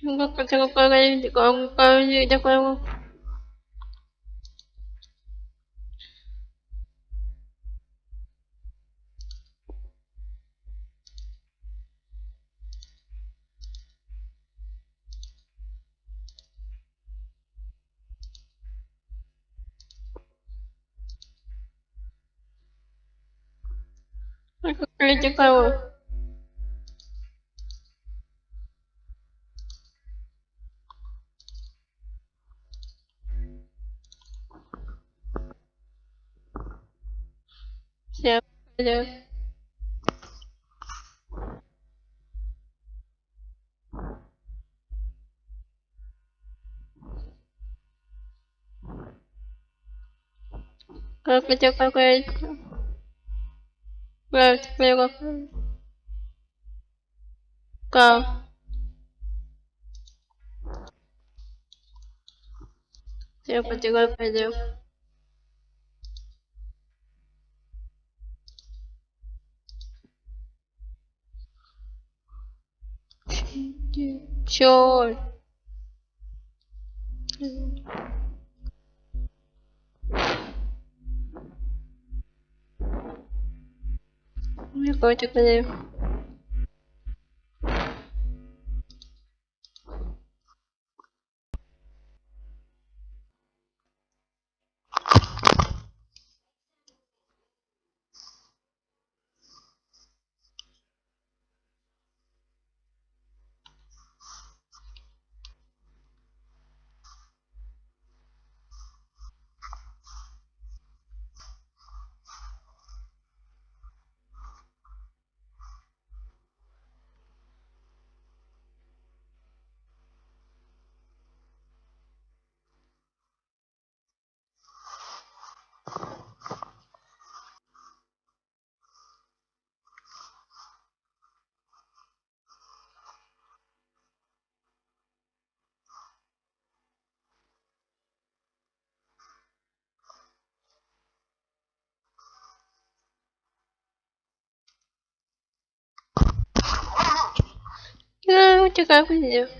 Tengo, tengo que con, con, de juego. Tengo que de juego. Se puede. Creo que tengo que Well, luego Go. Tengo que tengo que do. Sure. We're going to Черт. Ну, я котик, наверное. te ganho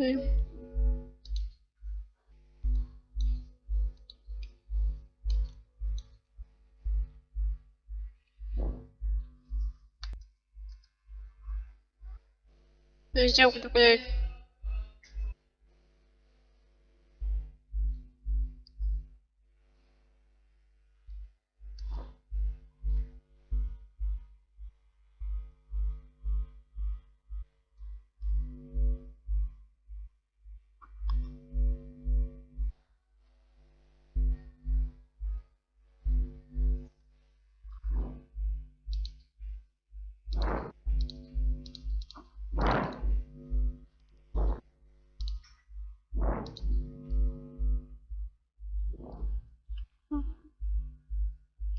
ver. Deixa eu ver.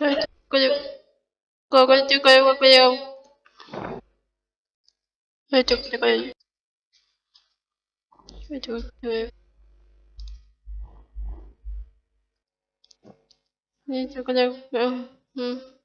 Ya cuento. Kanka çok öyle. Kanka çok Kanka çok öyle bakıyor. Kanka çok öyle. Kanka çok öyle. Kanka çok öyle. Hmm.